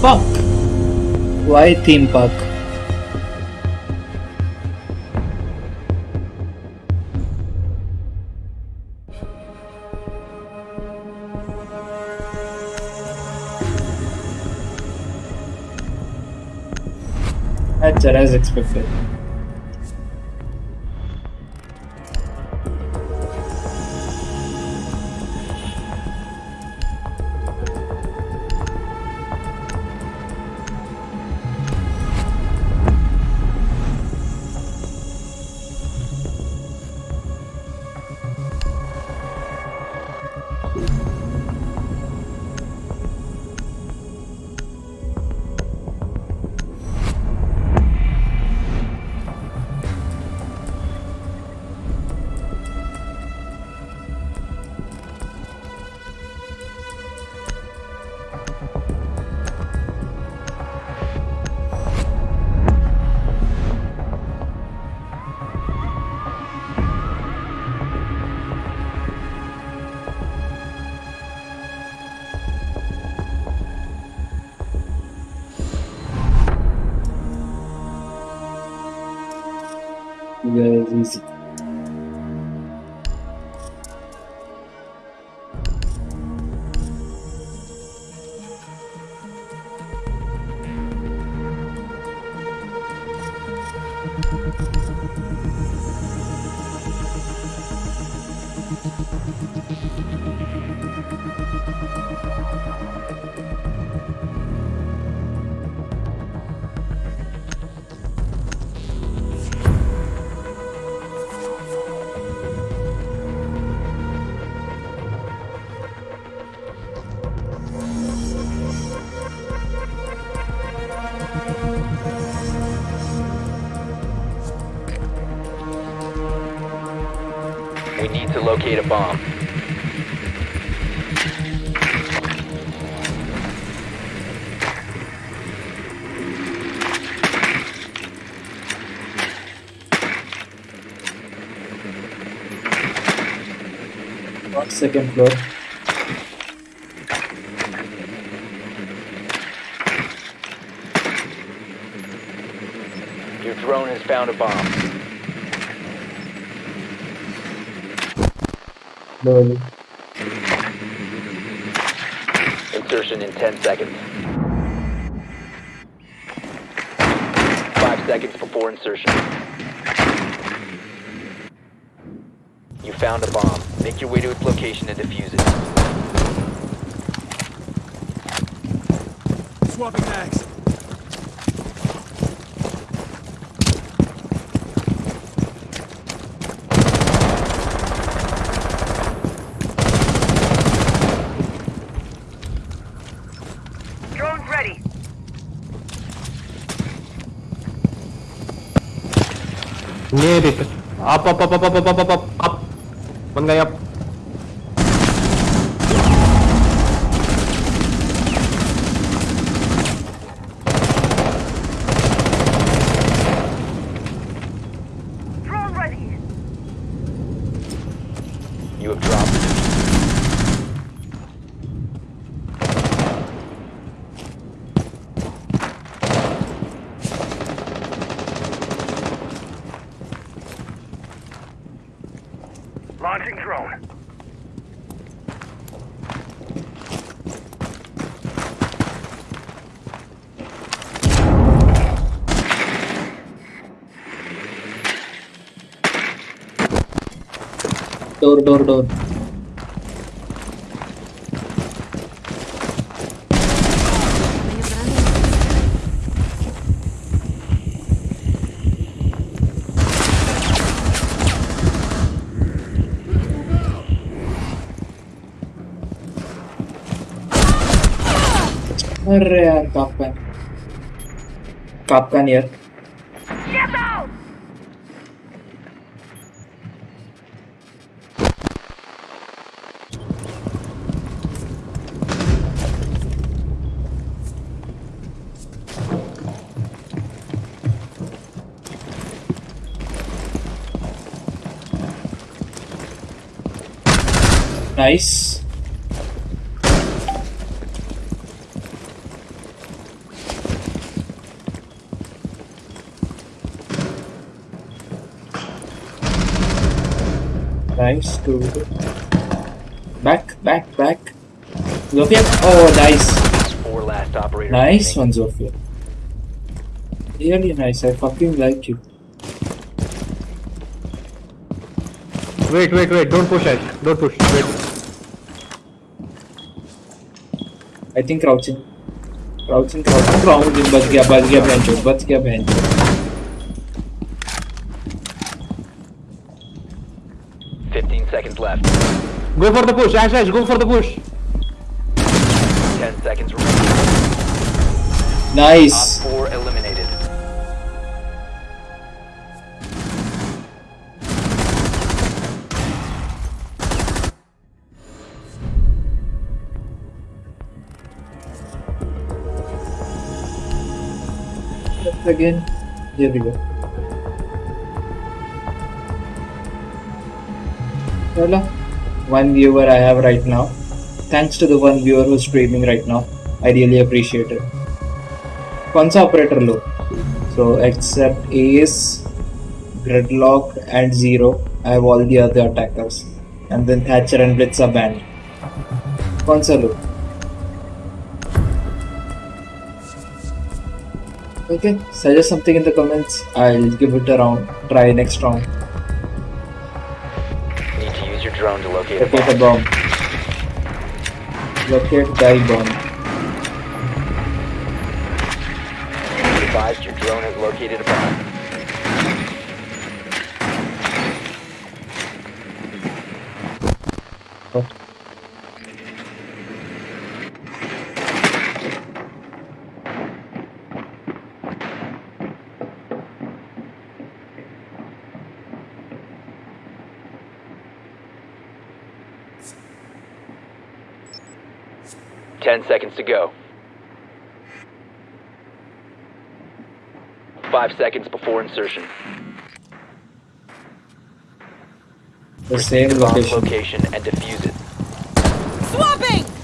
park? Why theme park? That's as expected. Second floor. Your drone has found a bomb. Slowly. Insertion in 10 seconds. 5 seconds before insertion. You found a bomb. Make your way to its location and defuse it. Swapping mags. Drone's ready. Near it. Up, up, up, up, up, up, up, up, up, up. One guy up. Door, door. अरे यार कापकान कापकान यार Nice, good. Back, back, back. Zofia. Oh, nice. Four last operators. Nice remaining. one, Zofia. Really nice. I fucking like you. Wait, wait, wait. Don't push Ash. Don't push. Wait. I think crouching. Crouching, crouching, crouching. बच गया, बच गया बहन चोद, बच गया बहन Go for the push. Ash, Ash, go for the push. 10 seconds remaining. Op Nice. 4 eliminated. Again. Here we go. Hello one viewer I have right now. Thanks to the one viewer who's streaming right now. I really appreciate it. Consa operator loop. So except ace, gridlock and zero, I have all the other attackers. And then Thatcher and Blitz are banned. Consa loop. Okay, suggest something in the comments. I'll give it a round. Try next round drone to locate Locate a bomb. bomb. Locate die bomb. Advised your drone has located a bomb. 10 seconds to go. Five seconds before insertion. The same location. location and defuse it. Swapping!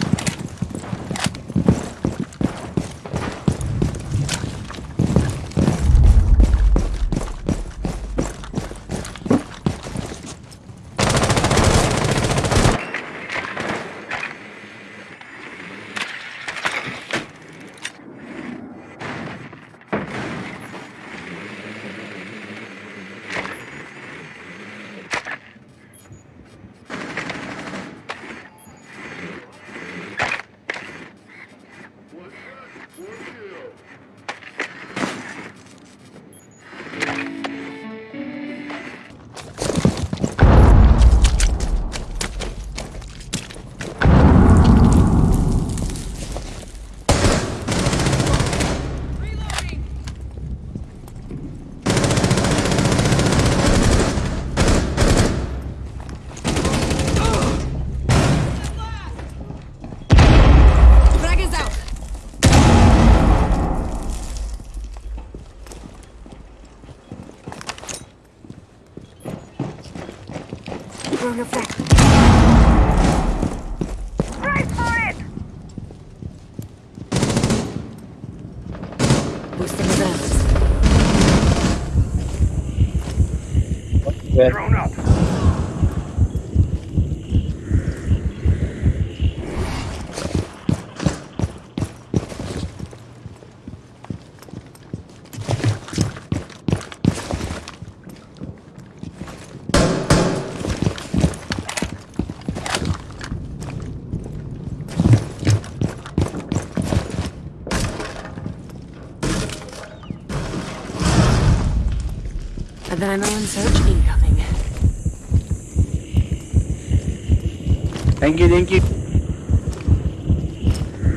Adrenaline surge incoming. Thank you, thank you.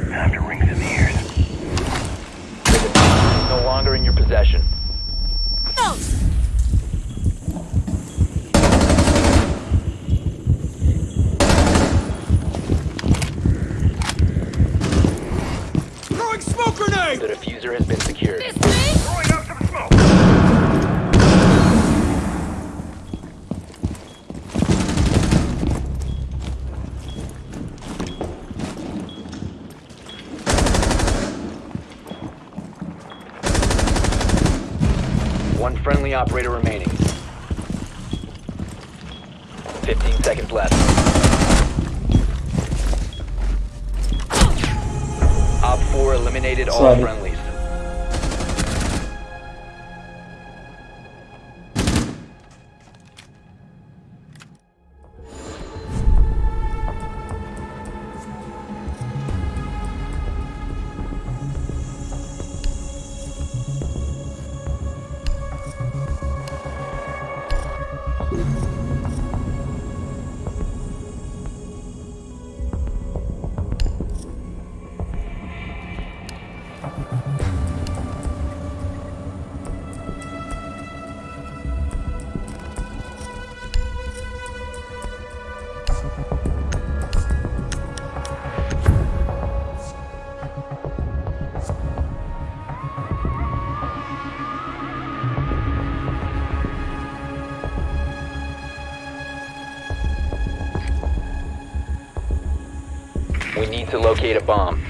Time to ring some ears. No longer in your possession. Those! The defuser has been secured. This me? Throwing out some smoke. One friendly operator remaining. 15 seconds left. Op 4 eliminated all Sorry. Locate a bomb.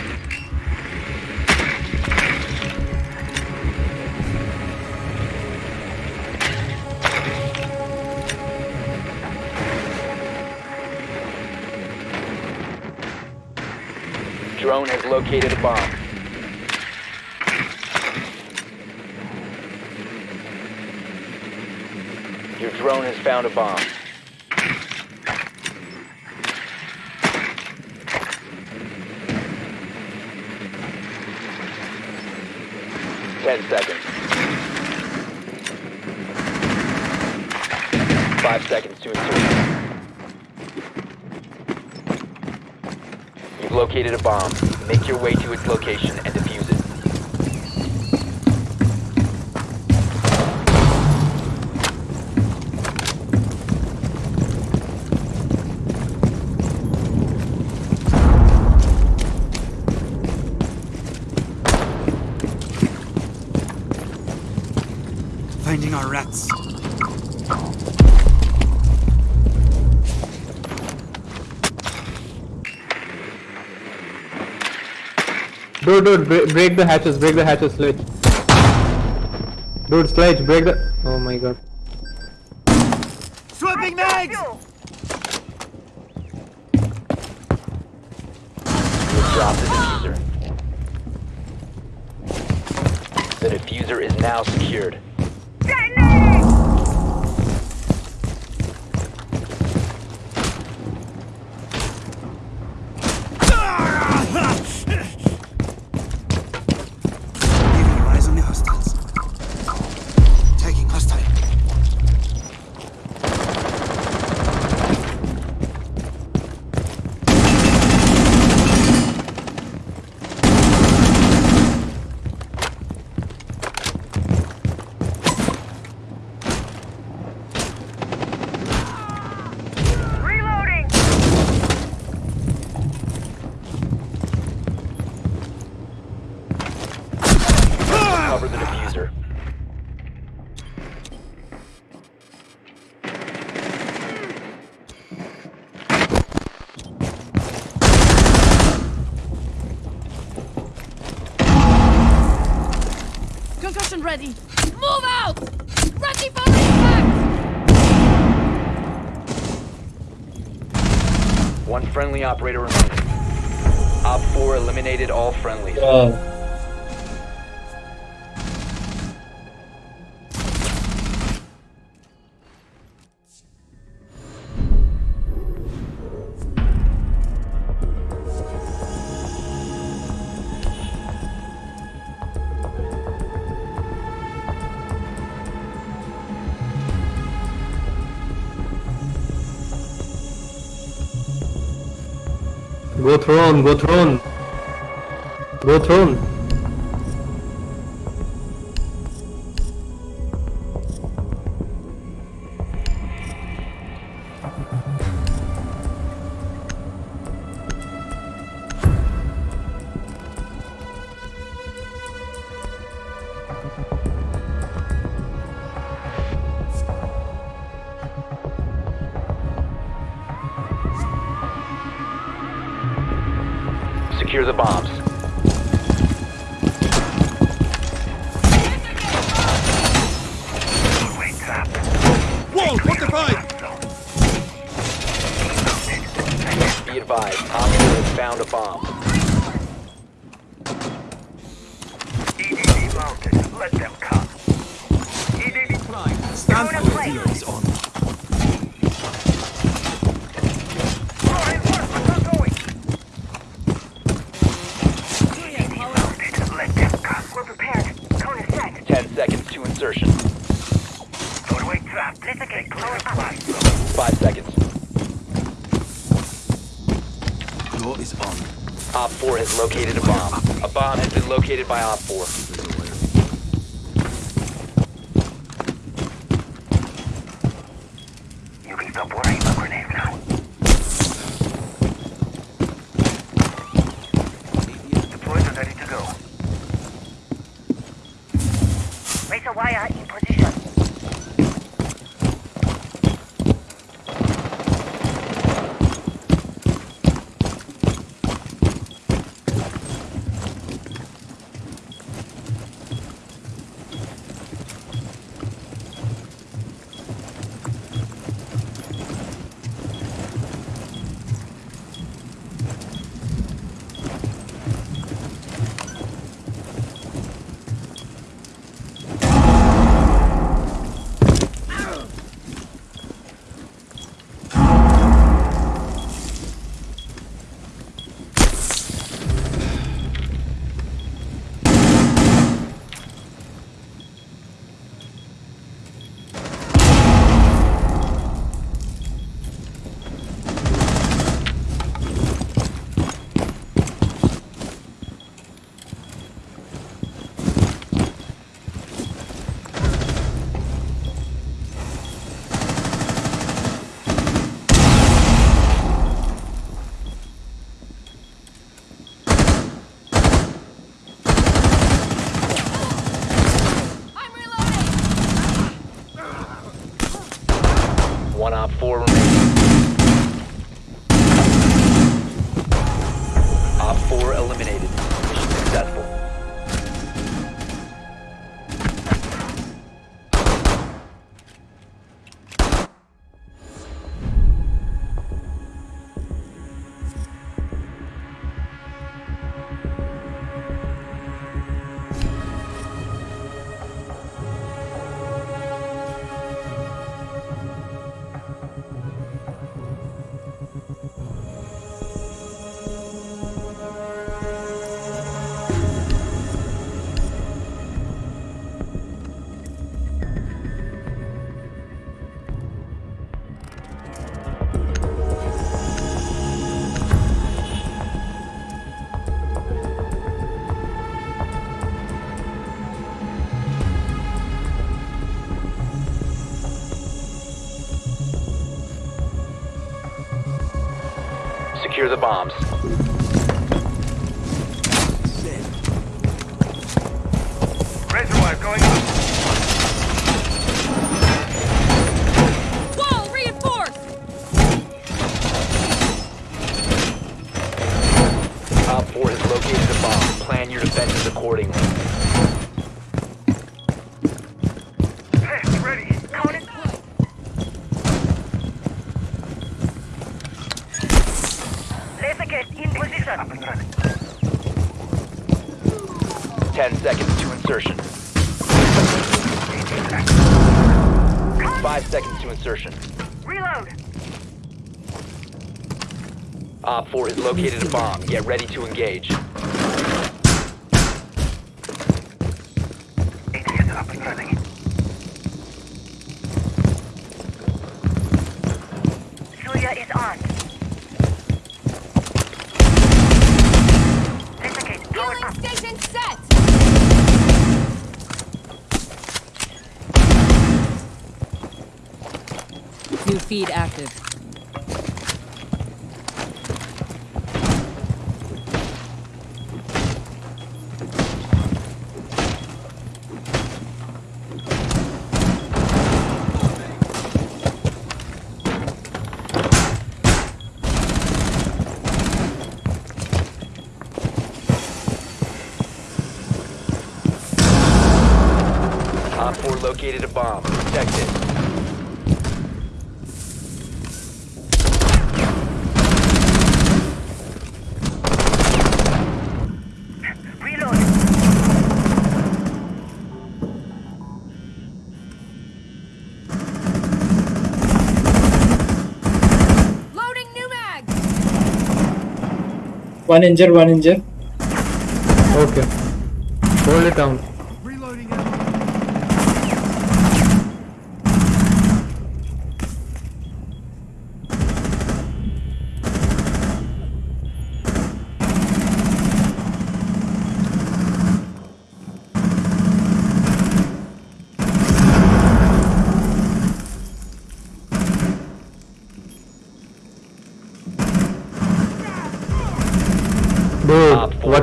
Drone has located a bomb. Your drone has found a bomb. Ten seconds. Five seconds to insert. You've located a bomb. Make your way to its location and defuse it. Finding our rats. Dude, dude, bre- break the hatches, break the hatches, Sledge. Dude, Sledge, break the. Oh my god. Friendly operator. Op 4 eliminated all friendlies. Go throne, go throne. Go throne. Secure the located a bomb. A bomb has been located by Op the bombs. insertion. Reload! Op 4 has located a bomb. Get ready to engage. speed active. located a bomb. One injured, one injured. Okay. Hold it down.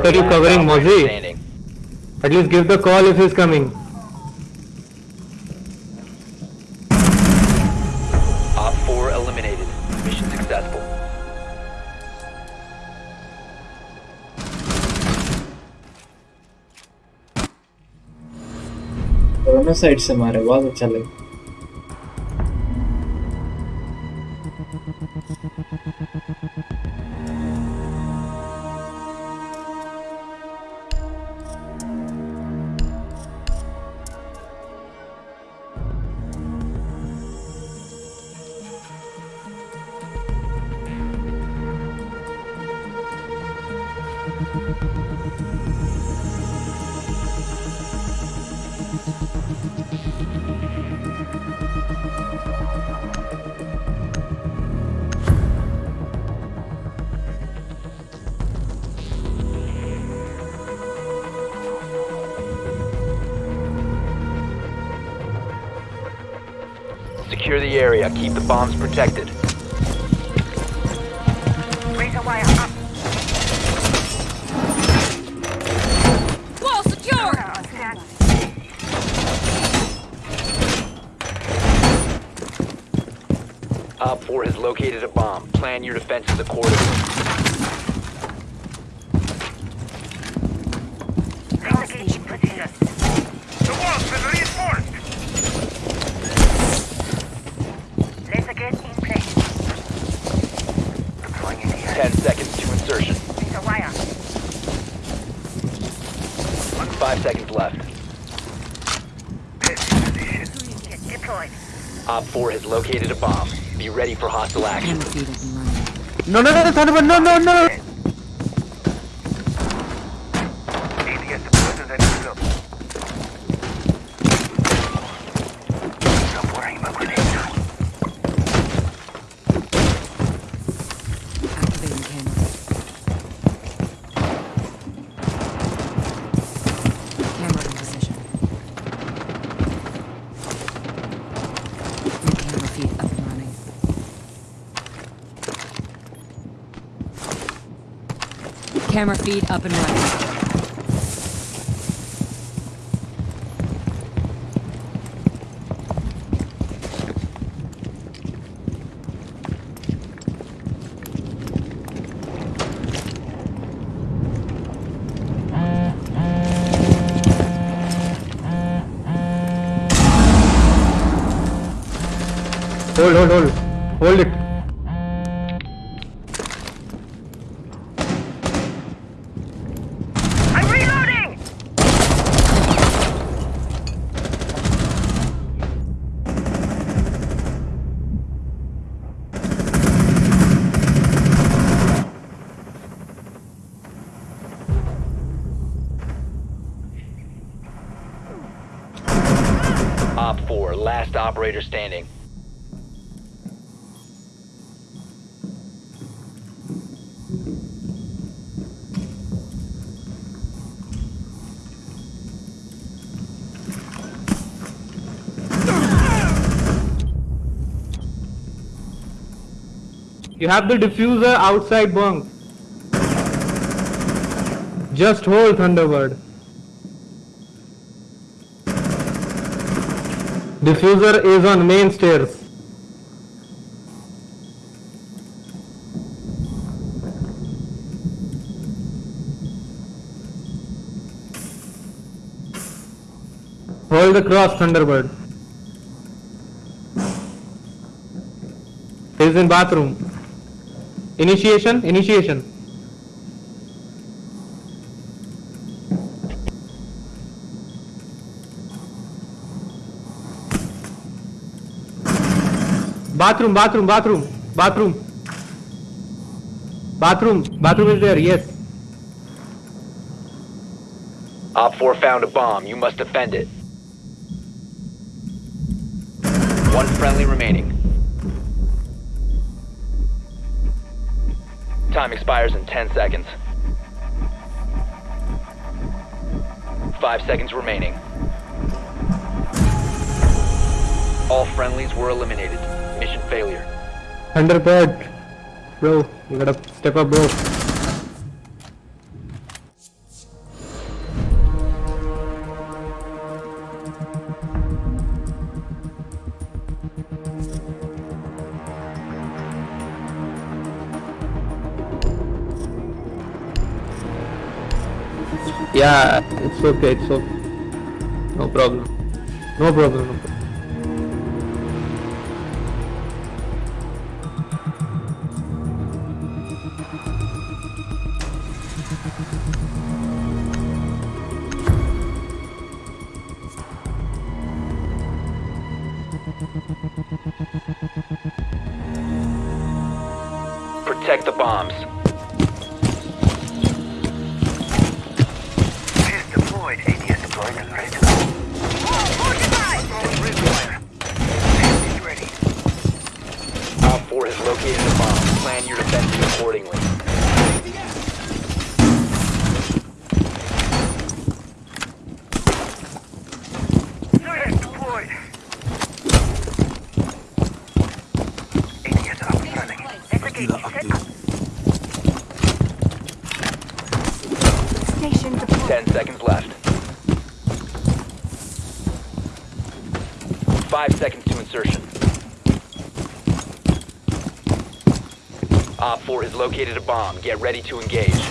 what are you last covering, operator Mozi? standing. At least give the call if he's coming. Op 4 eliminated. Mission successful. दोनों side से मारे बहुत अच्छा लगा area. Keep the bombs protected. Razor wire up. Wall secure! Corner on stand. Op 4 has located a bomb. Plan your defenses accordingly. Razor gauge in position. The wall's been reinforced. Laser gate in place. Deploying in the air. 10 seconds to insertion. Razor wire. 5 seconds left. Get deployed. Op 4 has located a bomb. Be ready for hostile action. No, no, no, Thunderbird, no, no, no! Camera feed up and running. Hold, hold, hold. Hold it. You have the defuser outside bunk. Just hold Thunderbird. Defuser is on main stairs. Hold the cross, Thunderbird. He's in bathroom. Initiation, initiation. Bathroom, bathroom, bathroom, bathroom. Bathroom, bathroom is there, yes. Op 4 found a bomb, you must defend it. One friendly remaining. Expires in 10 seconds. Five seconds remaining. All friendlies were eliminated. Mission failure. Thunderbird. Bro, you gotta step up, bro. Yeah, it's okay, it's okay. No problem. No problem, no problem. Get ready to engage.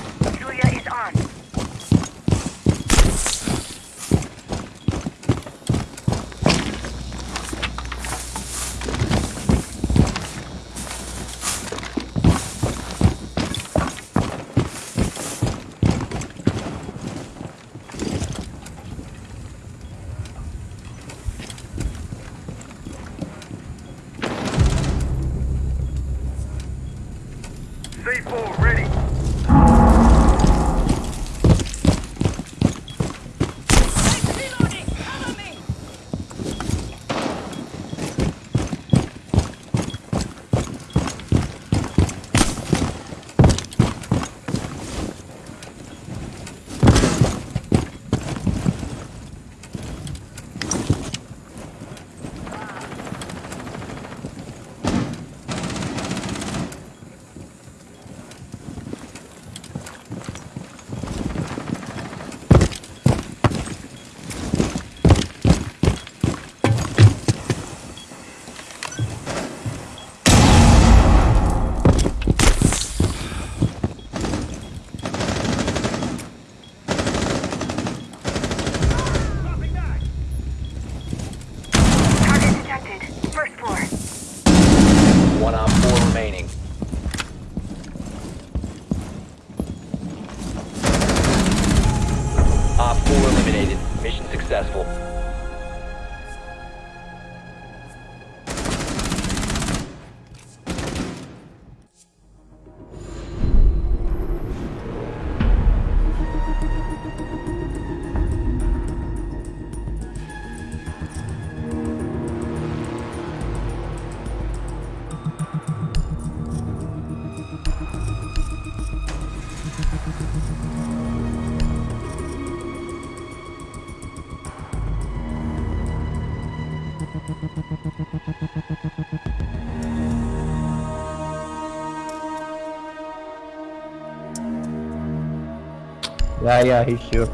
Yeah, yeah, he's sure.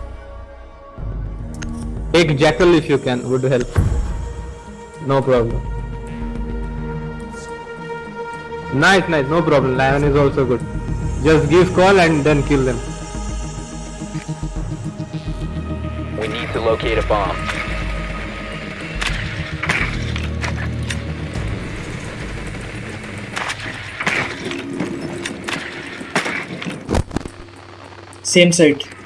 Take Jackal if you can, would help. No problem. Nice, nice, no problem. Lion is also good. Just give call and then kill them. We need to locate a bomb. Same site.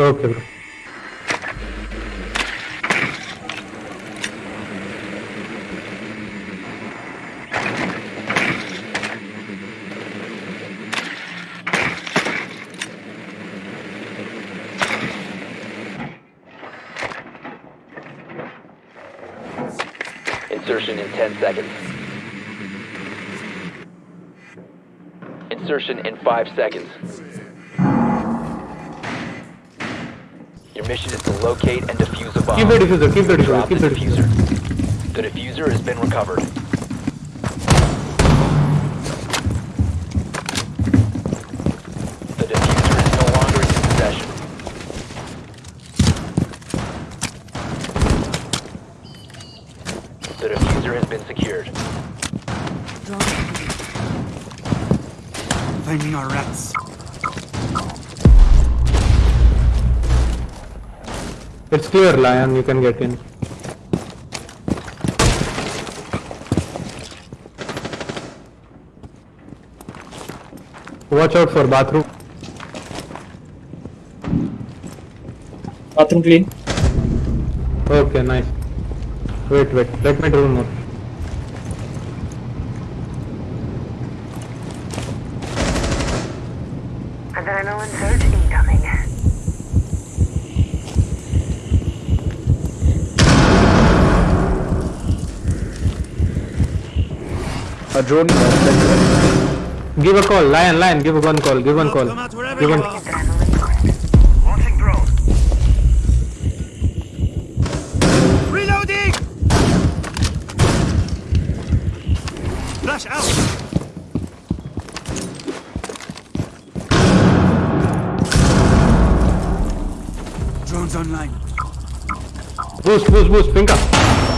Okay, Insertion in 10 seconds. Insertion in 5 seconds. Mission is to locate and defuse a bomb. Keep the defuser, keep the defuser, keep the defuser. The defuser has been recovered. The defuser is no longer in your possession. The defuser has been secured. Drone complete. Finding our rats. It's clear, Lion, you can get in. Watch out for bathroom. Bathroom clean. Okay, nice. Wait, wait, let me do more. Adrenaline surge incoming. A drone. Give a call, Lion, Lion, give a one call, give one call. come out wherever Give you one. are. Adrenaline burst. Launching drone. Reloading! Flash out! Drones online. Boost, boost, boost, Finka.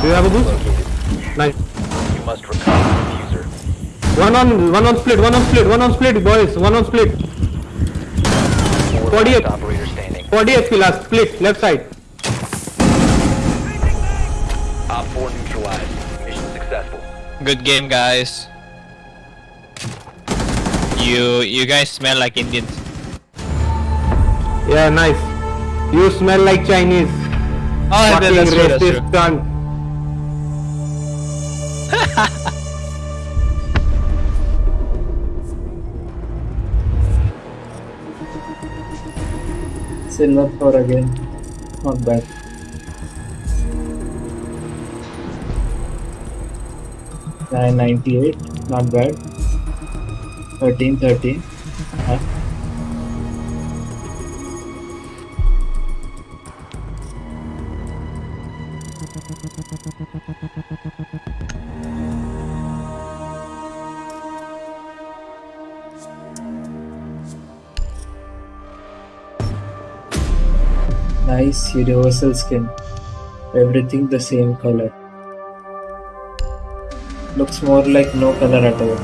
Do you have a boost? One on, one on split, one on split, one on split, boys, one on split. Four 48. last operator standing. 40 HP last, split, left side. Op 4 neutralized. Mission successful. Good game, guys. You you guys smell like Indians. Yeah, nice. You smell like Chinese. Oh, Fucking that's true, that's true. cunt. Silver four again. Not bad. Nine ninety eight. Not bad. Thirteen thirteen. Nice universal skin. Everything the same color. Looks more like no color at all.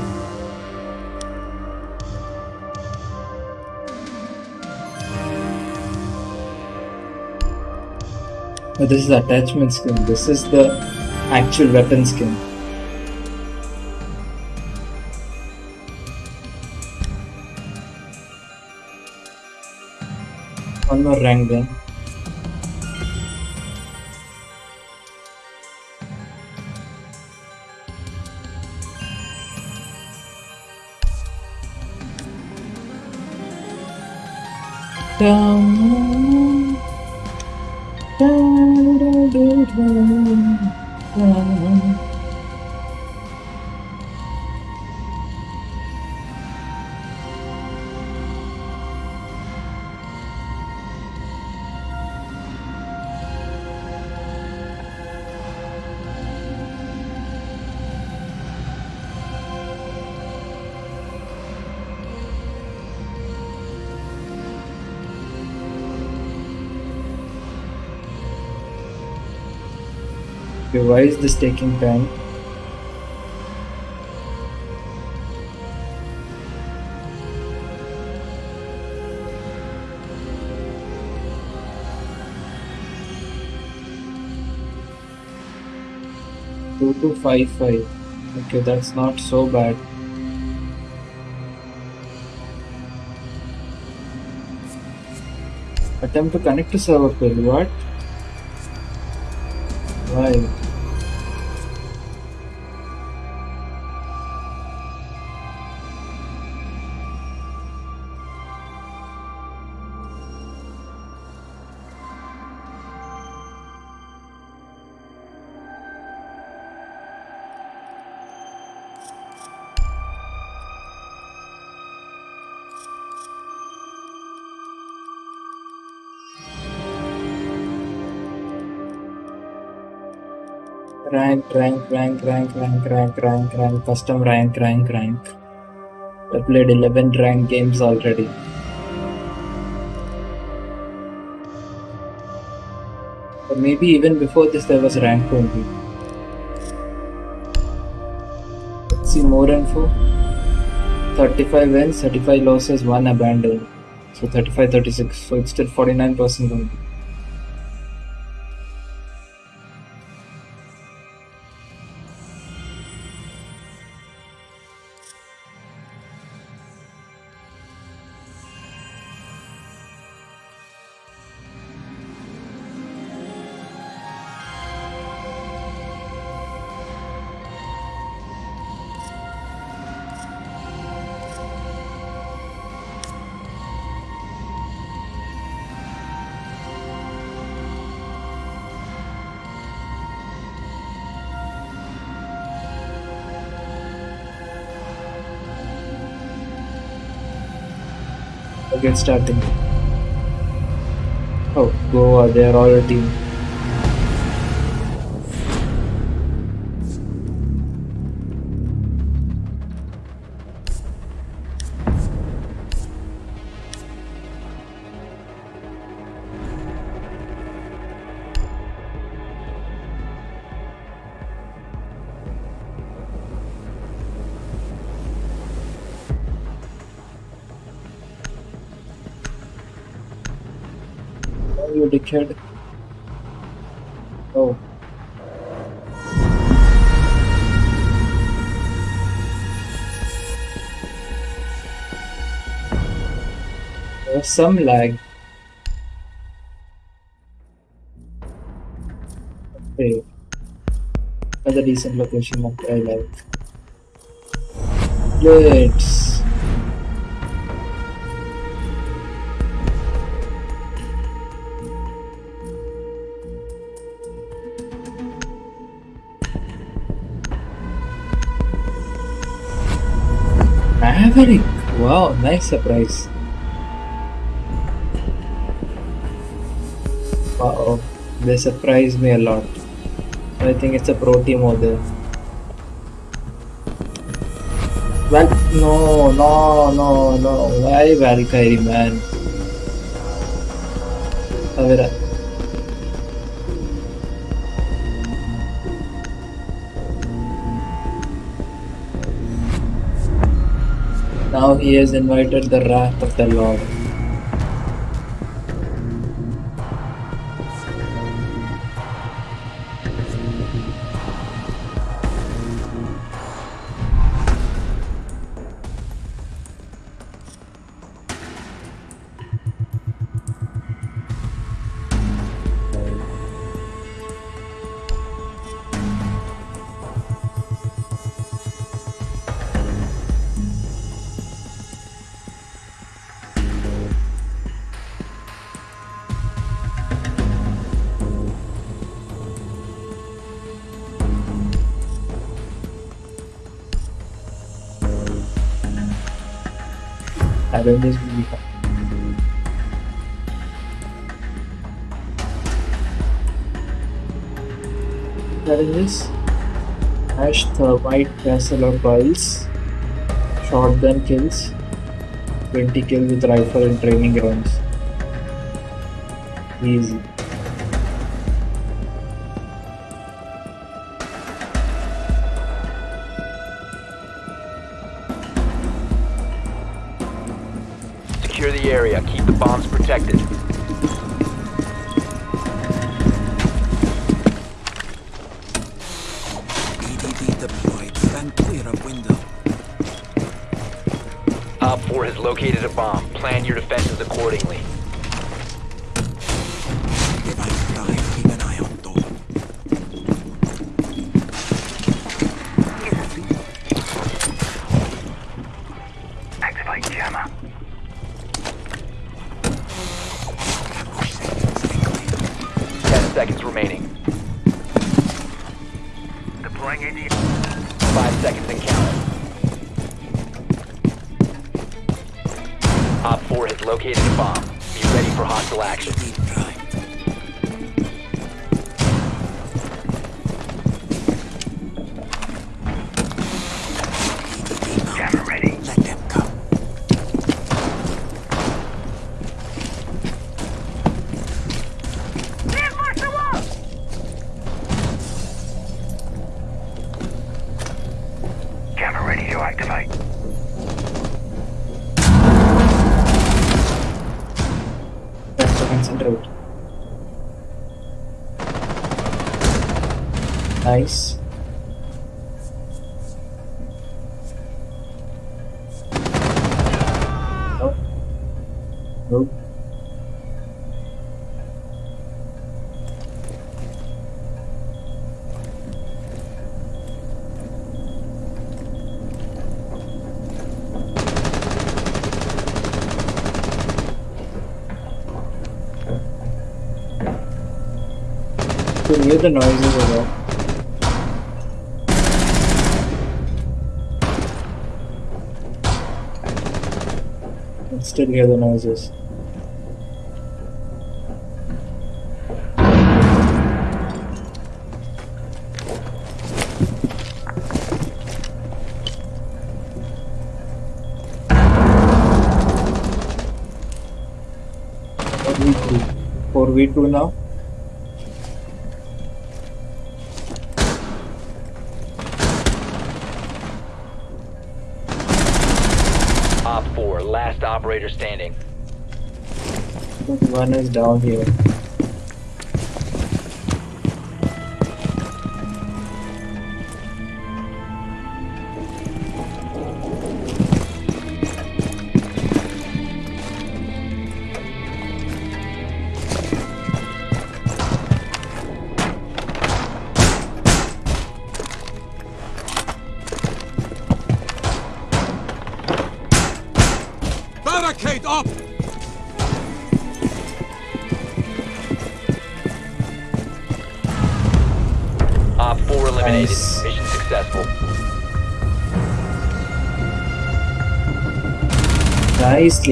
Oh, this is the attachment skin. This is the actual weapon skin. One more rank then. Why is this taking time? Two two five five. Okay, that's not so bad. Attempt to connect to server failed. What? Rank, rank, rank, rank, rank, rank, custom rank, rank, rank. I played 11 rank games already. Or maybe even before this there was rank only. Let's see more info. 35 wins, 35 losses, 1 abandoned. So 35 36. So it's still 49% only. Again starting. Oh, Goa, they are all. Oh. Oh. There some lag. Okay. Another decent location that I like. Let's. Wow, nice surprise. Wow, they surprised me a lot. I think it's a pro team over there. Well, no, no, no, no. Why Valkyrie, man? Avira. He has invited the wrath of the Lord. Avengers movie. Avengers. Ash Thermite Castle of Pulse. Shotgun kills. 20 kills with rifle and training grounds. Easy. Hear the noises as well. Can still hear the noises. Four v two. Four v two now. Operator standing. One is down here.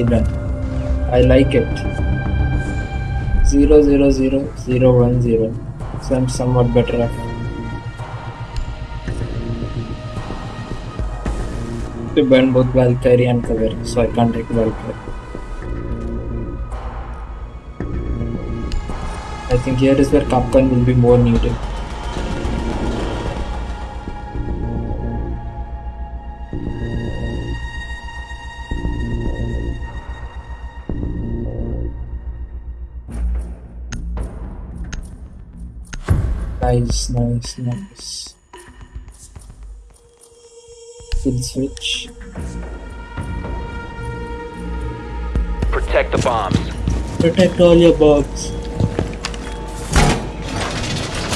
Done. I like it. Zero zero zero zero one zero. So I'm somewhat better off. To burn both Valkyrie and cover, so I can't take Valkyrie. I think here is where Kapkan will be more needed. Nice, nice, nice. Kill switch. Protect the bombs. Protect all your bombs.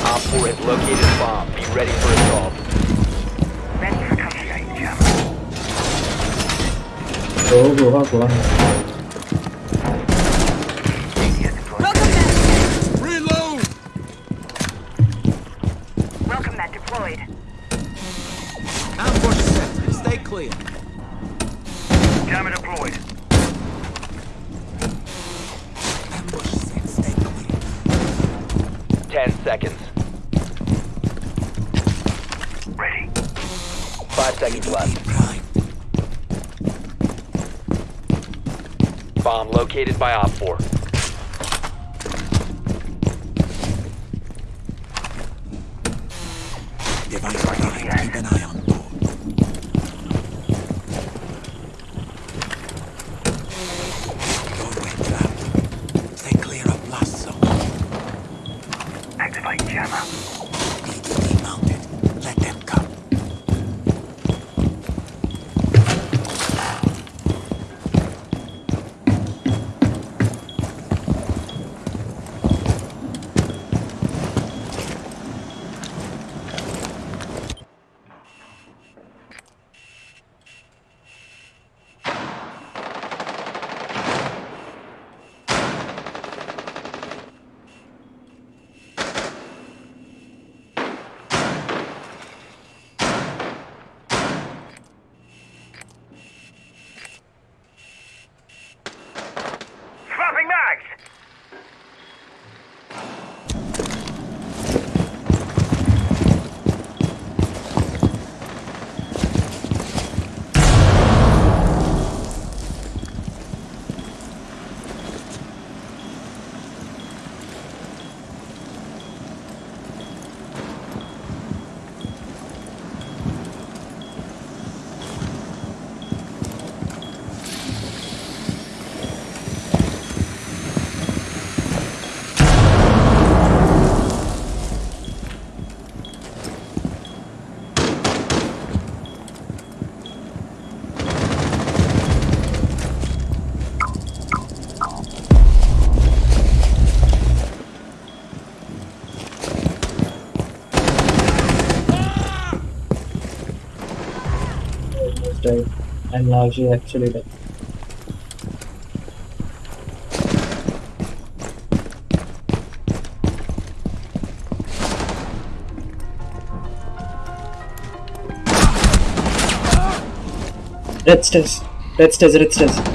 Op 4 has located a bomb. Be ready for assault. Ready for contact, Jam. Go, oh, go, on, go. Located by Op 4. Device prime. Keep an eye on door. Doorway trapped. Stay clear of blast zone. Activate jammer. BTD mounted. Let them come. just died. And now she actually died. Red stairs. Red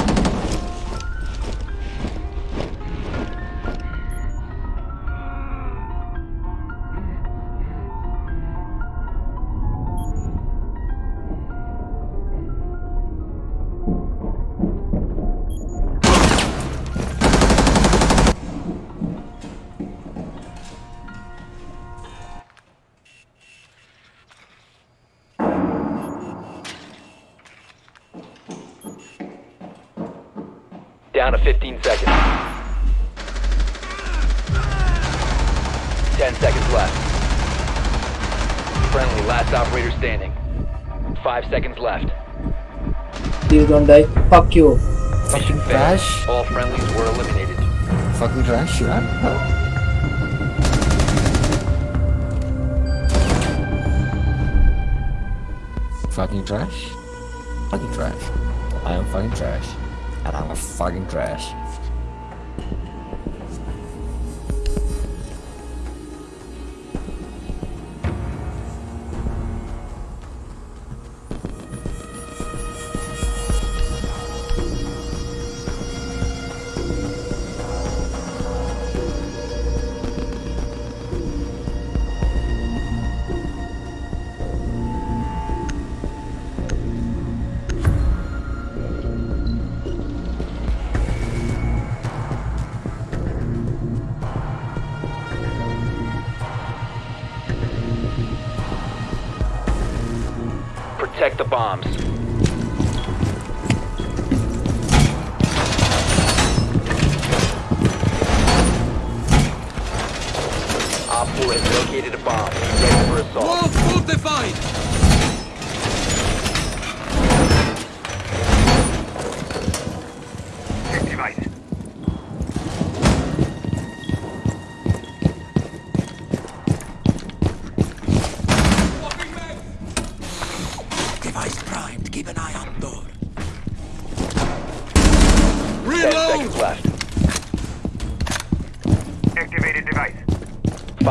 Fuck you. Mission failed. trash. All friendlies were eliminated. Fucking trash, yeah. Oh. Fucking trash. Fucking trash. I am fucking trash. And I'm a fucking trash.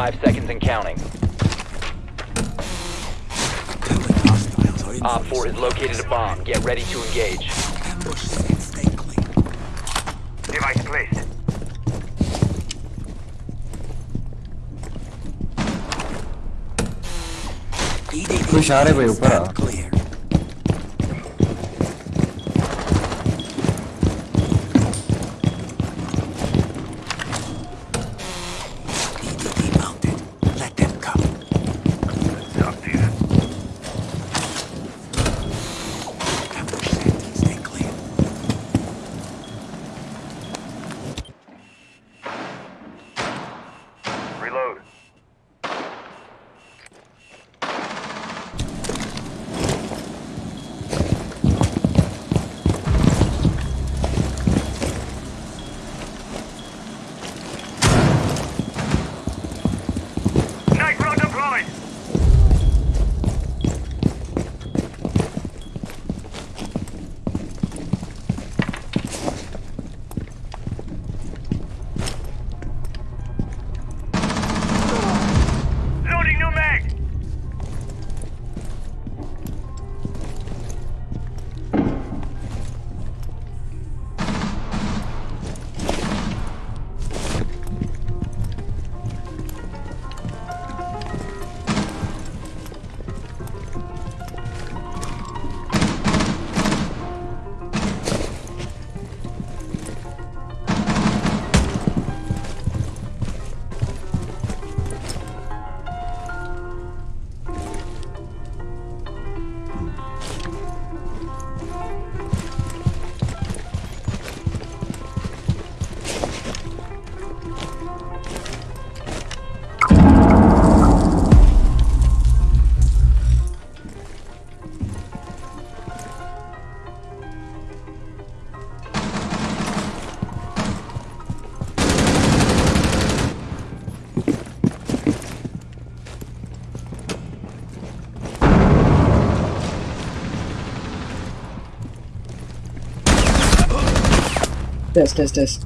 5 seconds and counting. Tell the hostiles are in Op for 4 has located a bomb. Get ready to engage. Ambush set. Stay clean. Device placed. PDD. Push आ रहे भाई ऊपर आ। Test, test, test.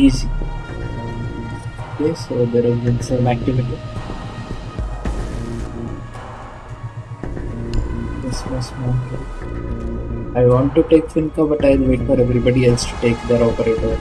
Easy. Okay, so there has been some activity. Christmas market. I want to take Finka, but I'll wait for everybody else to take their operator.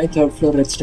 On third floor, it's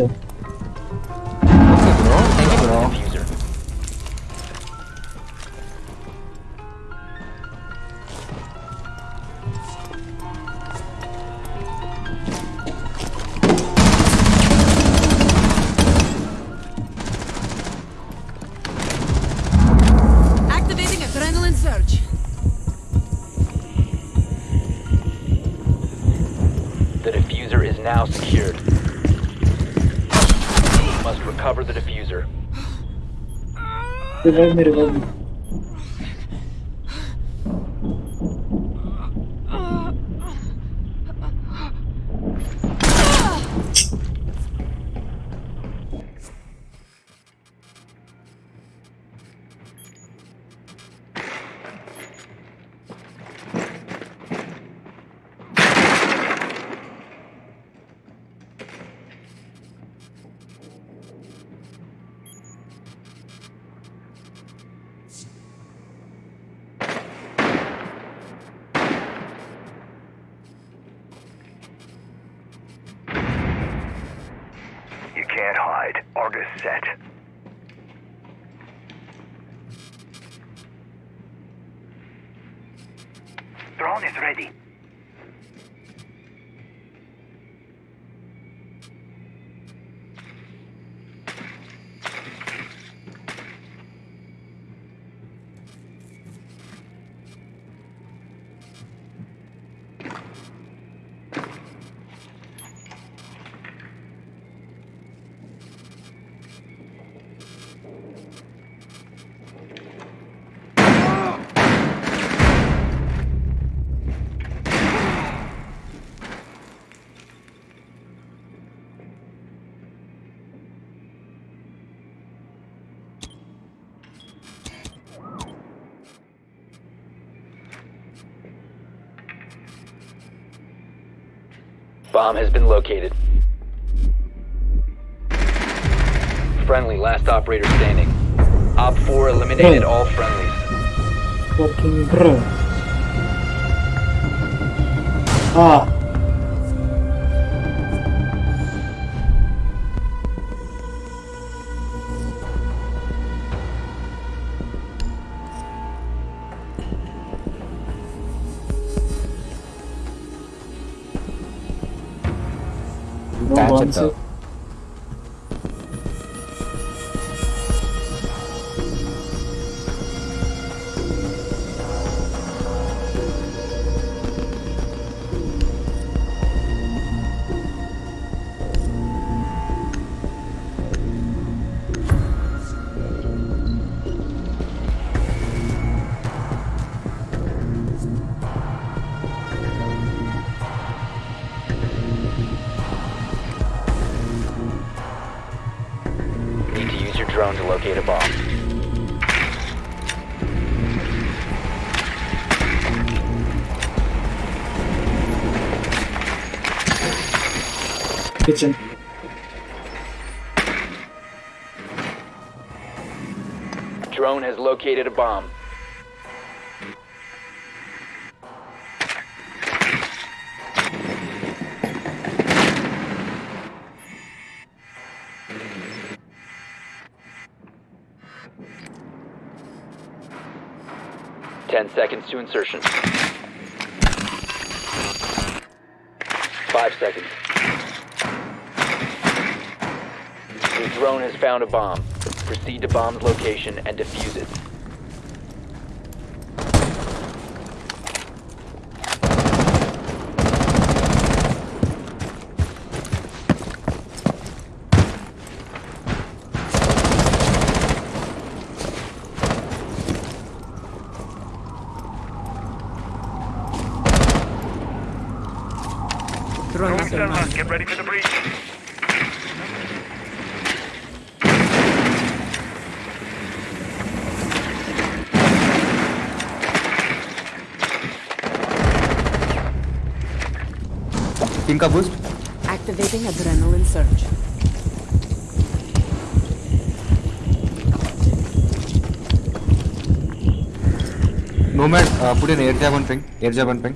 Revive me, revive me. Hide. Argus set. Bomb has been located. Friendly, last operator standing. Op 4 eliminated all friendlies. Fucking bro. Ah. Kitchen. Drone has located a bomb. Ten seconds to insertion. Five seconds. Drone has found a bomb. Proceed to bomb's location and defuse it. Drone Going up to. Get ready for the breach. Team का boost. Activating adrenaline surge. Nomad, uh, put an air jab on ping. Air jab on ping.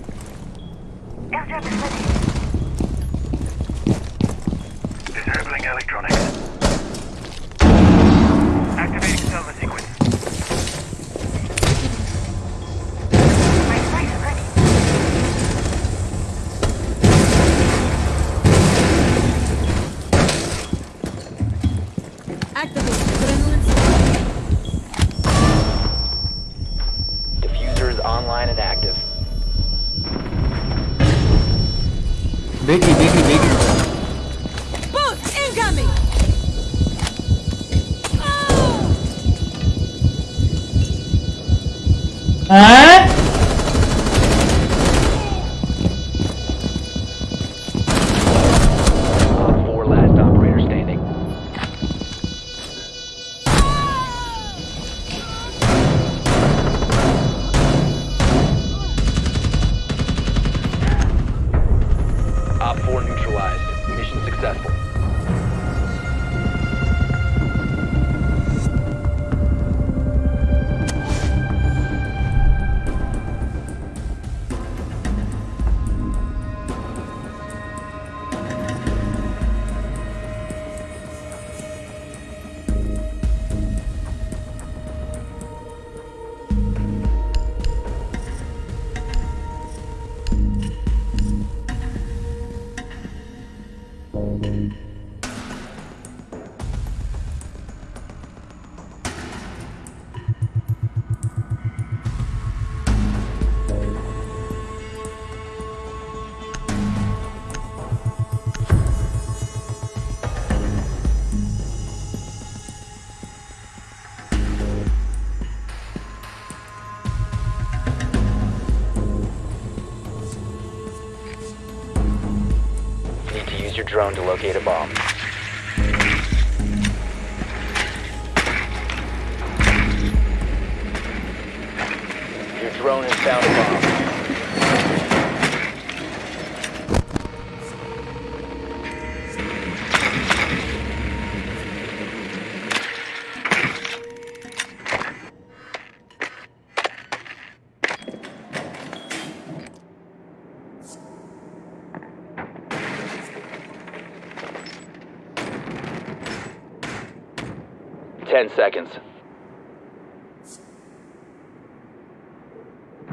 seconds.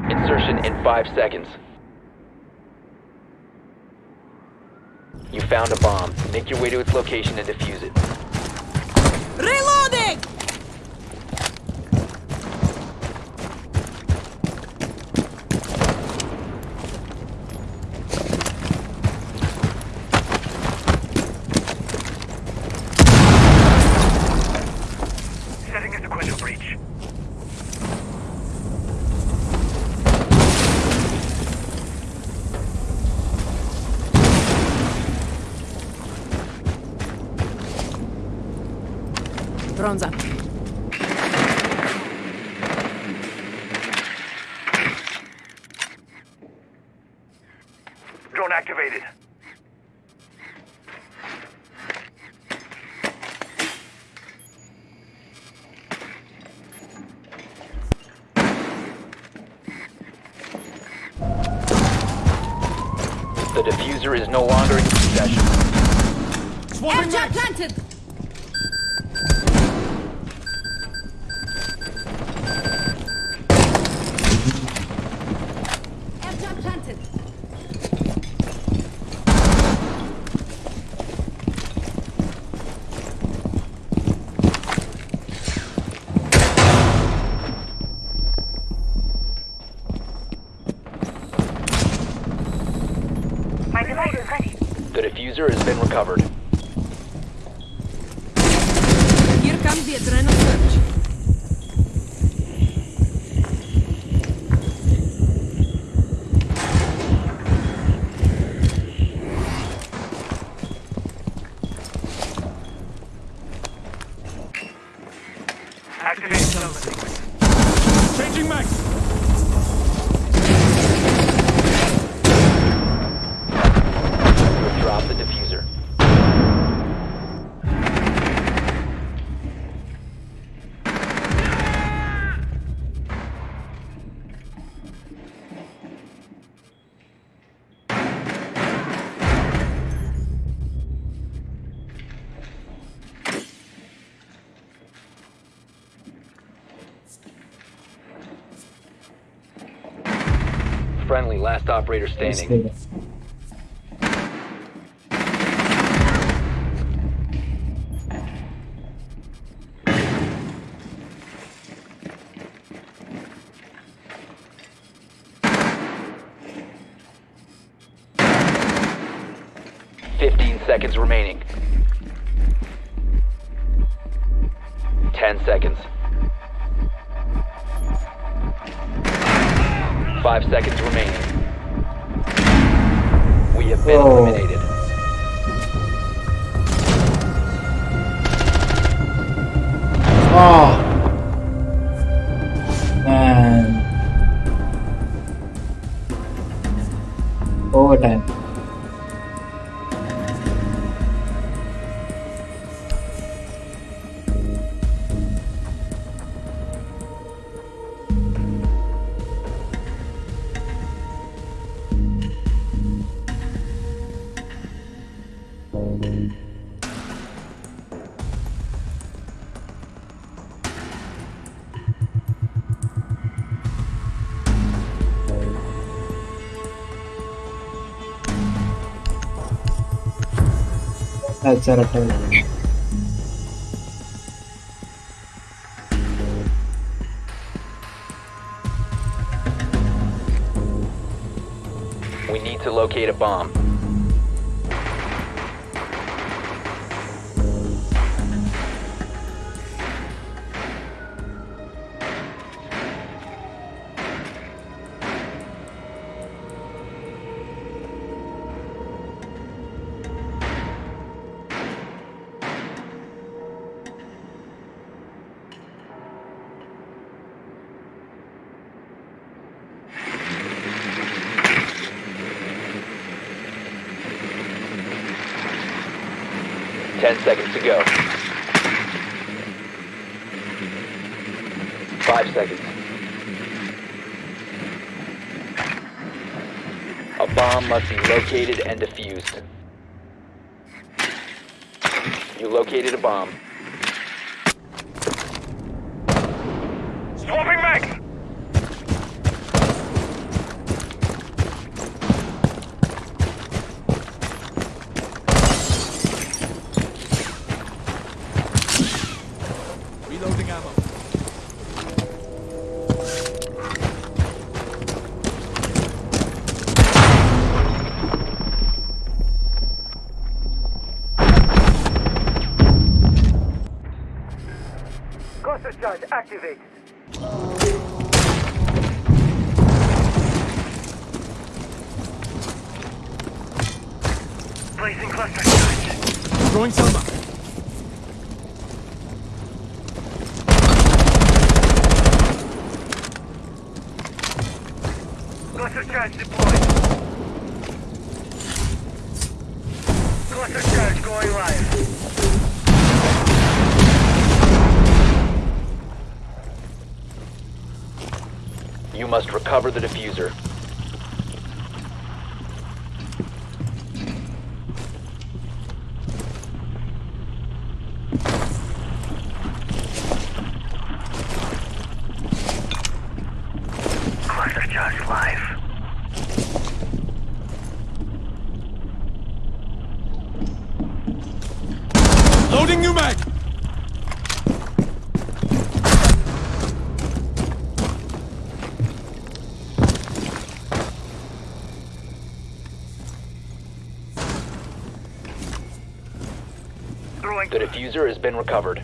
Insertion in 5 seconds. You found a bomb. Make your way to its location and defuse operator standing. We need to locate a bomb. The defuser has been recovered.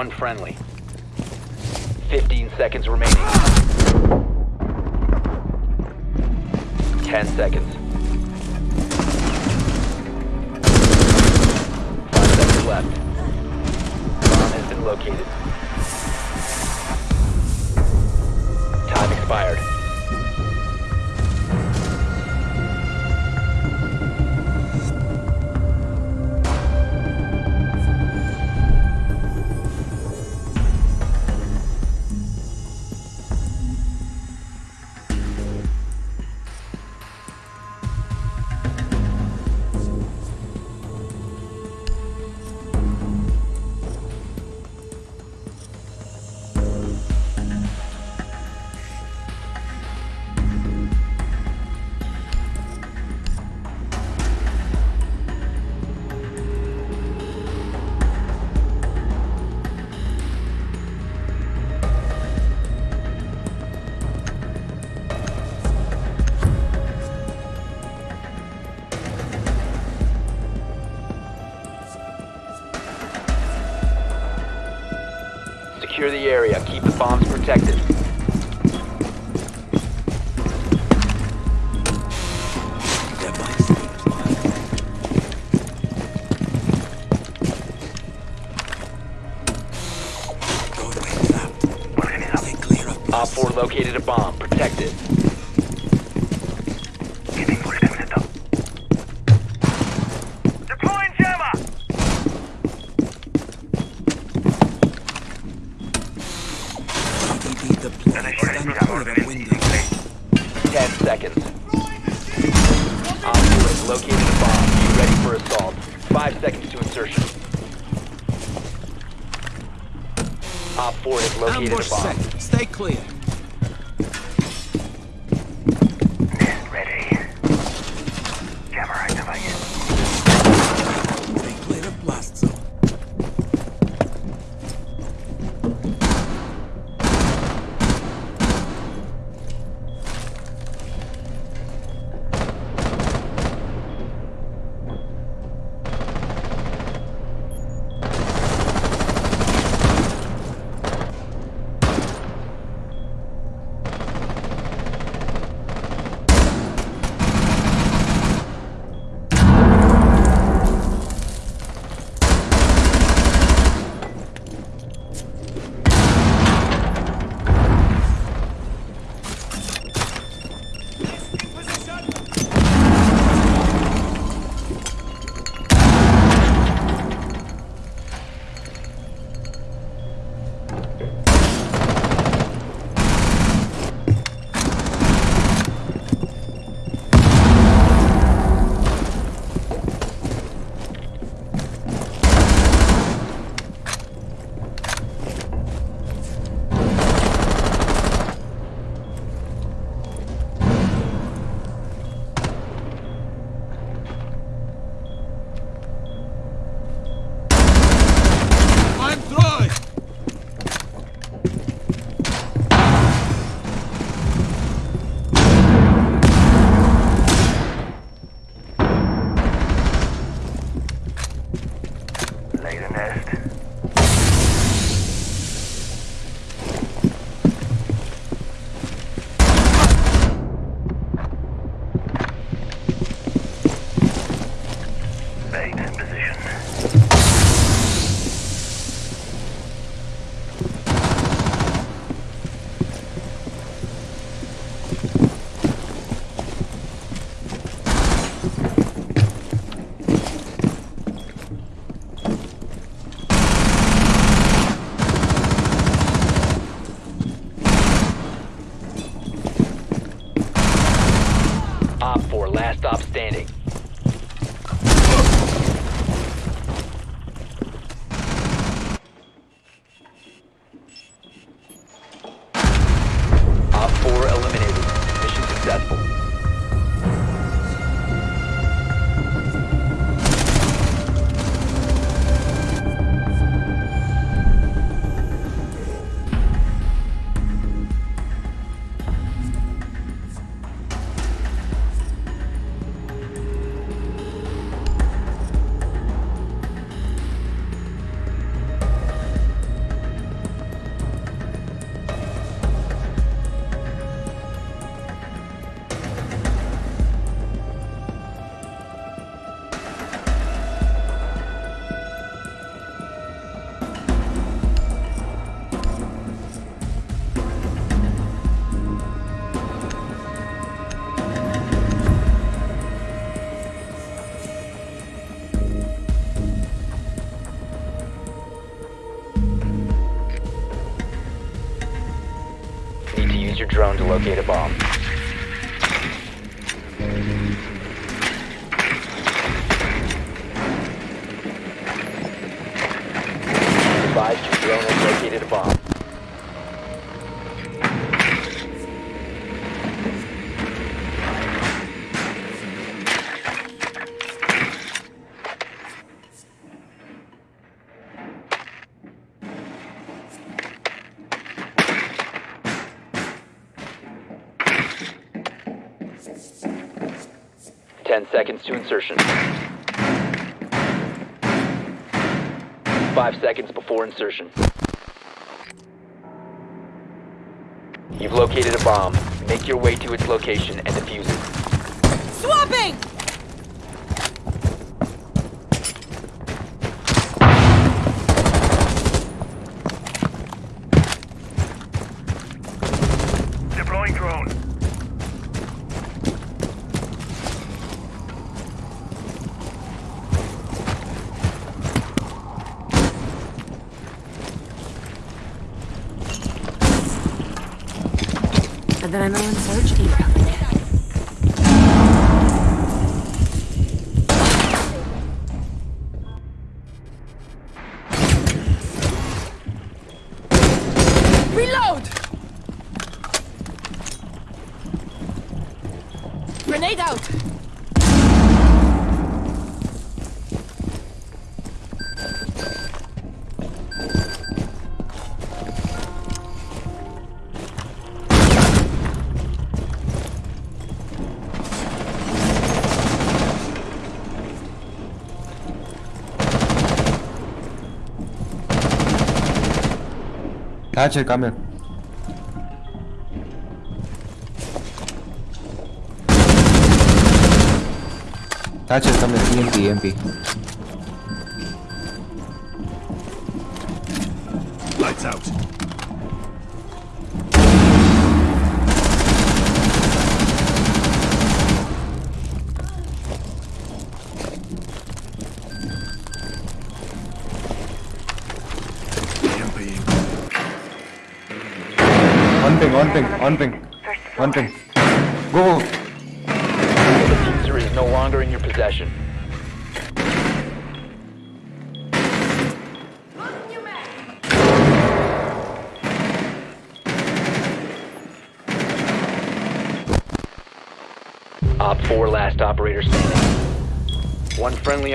one friendly. 15 seconds remaining. 10 seconds. detected. Drone to seconds to insertion. Five seconds before insertion. You've located a bomb. Make your way to its location and defuse it. Swapping! Deploying drone. Adrenaline surge incoming. Thatcher, come here. Thatcher, come here. EMP, EMP.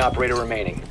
Operator remaining.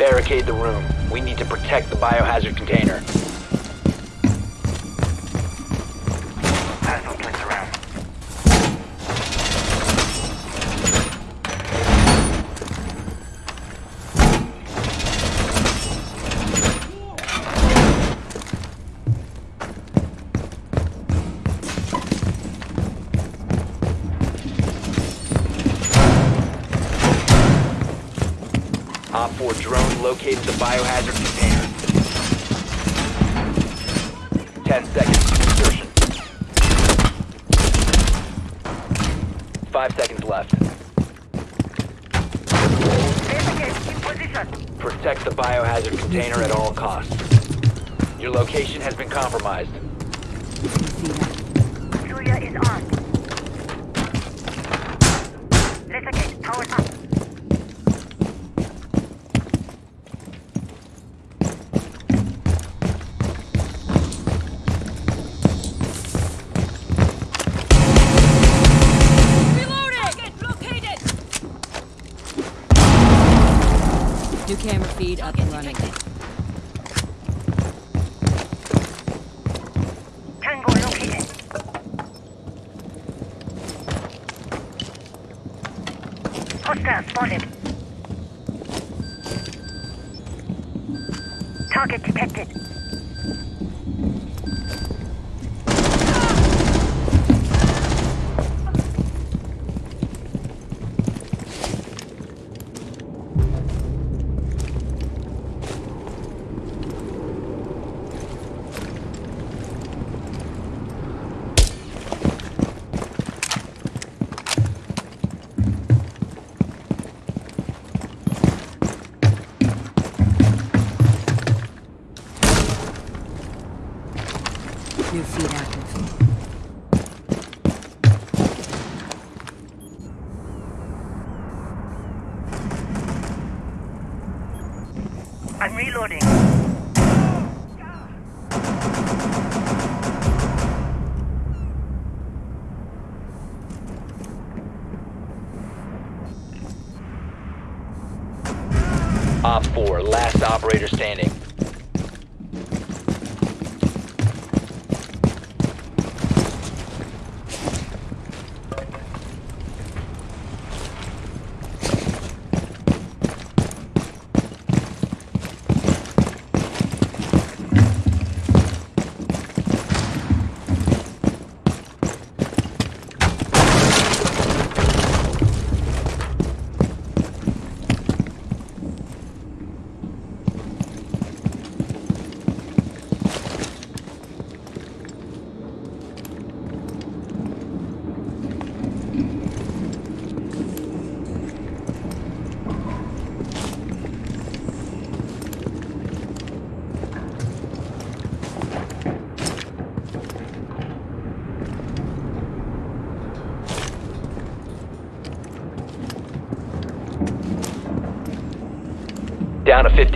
Barricade the room. We need to protect the biohazard container. 4 located the biohazard container. 10 seconds insertion. 5 seconds left. Protect the biohazard container at all costs. Your location has been compromised. Julia is on.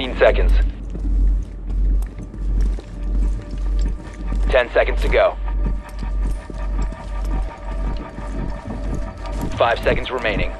15 seconds. 10 seconds to go. 5 seconds remaining.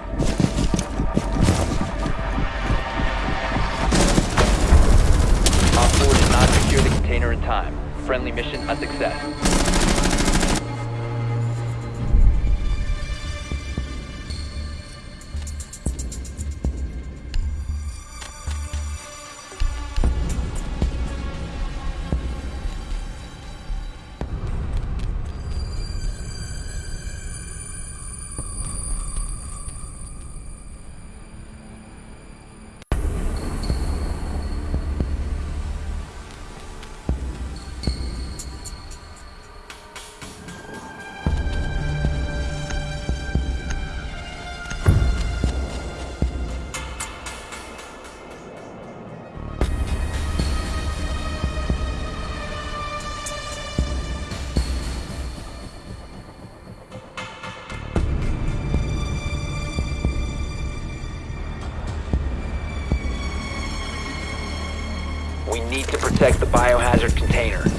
Biohazard container.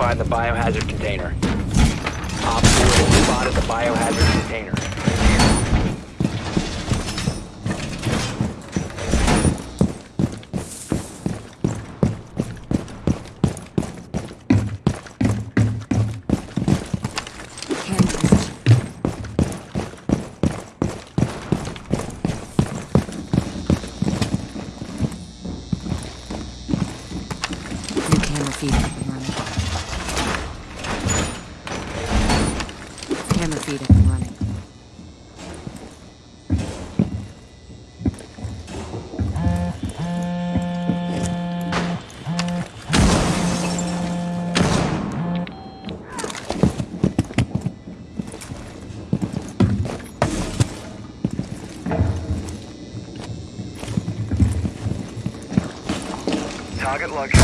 Find the biohazard container. pocket lunch.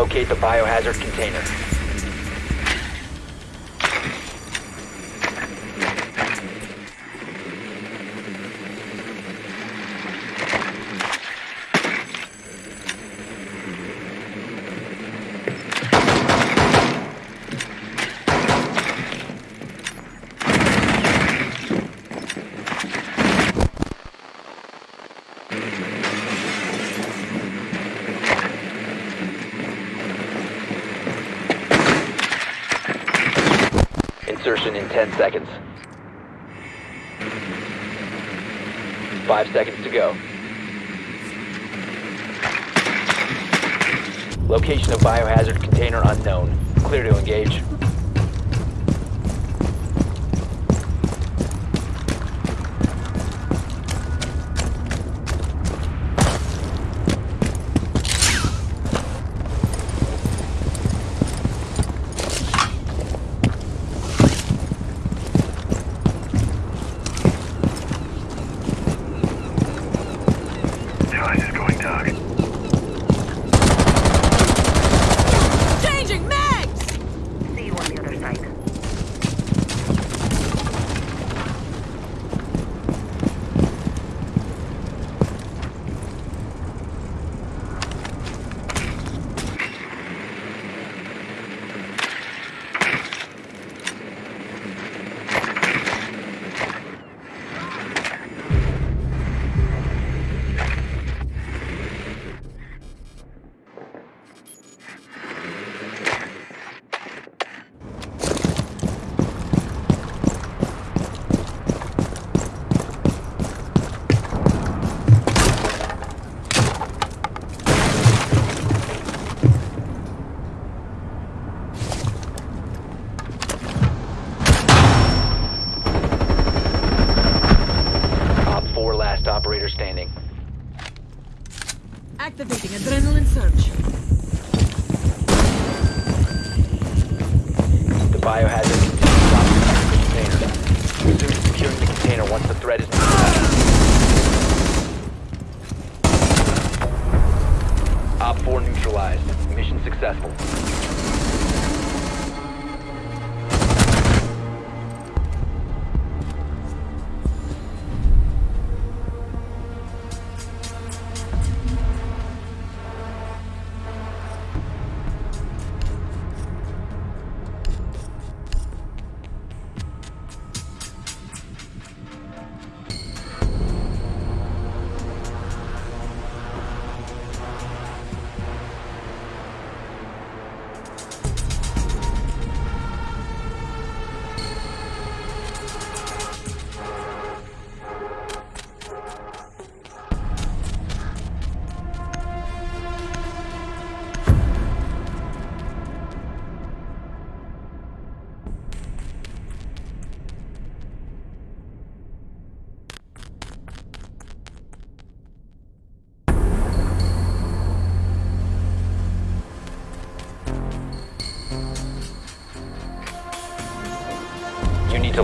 locate the biohazard container. 10 seconds. Five seconds to go. Location of biohazard container unknown. Clear to engage.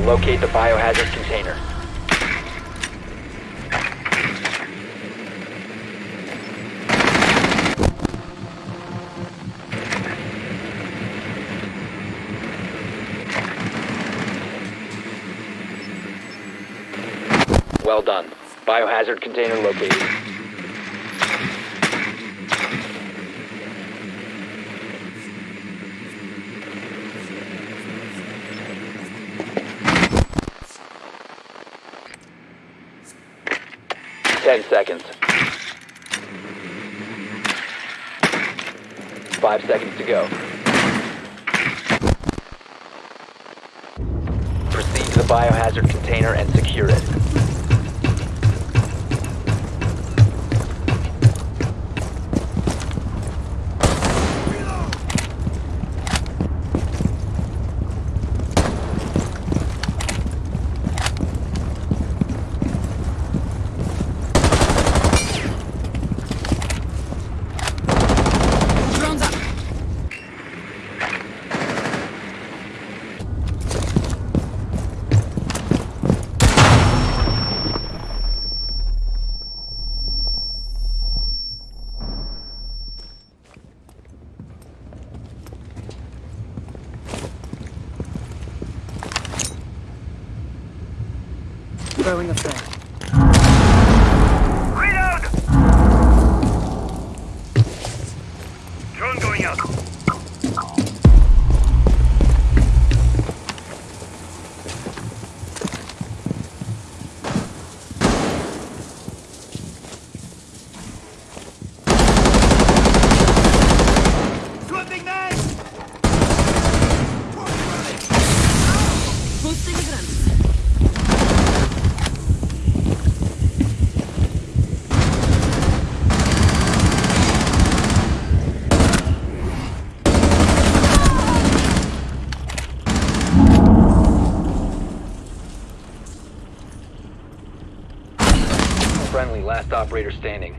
locate the biohazard container. Well done. Biohazard container located. Five seconds to go. throwing a fit. operator standing.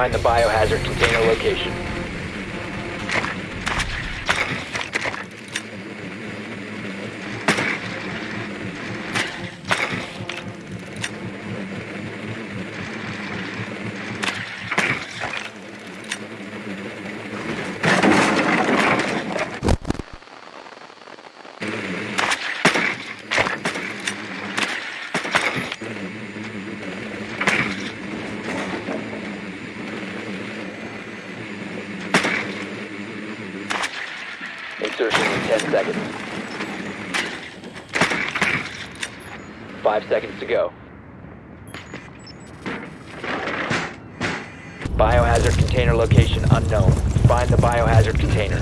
Find the biohazard container location. Insertion in 10 seconds. Five seconds to go. Biohazard container location unknown. Find the biohazard container.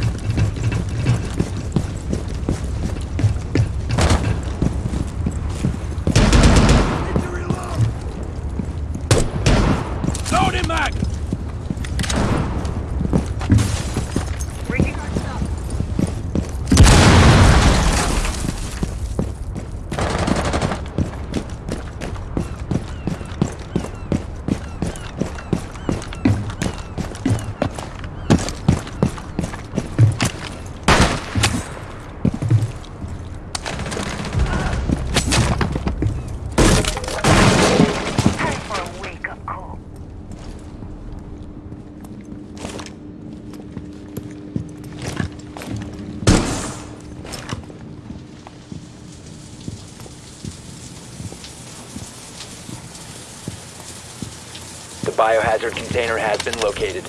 The container has been located.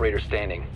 Operator standing.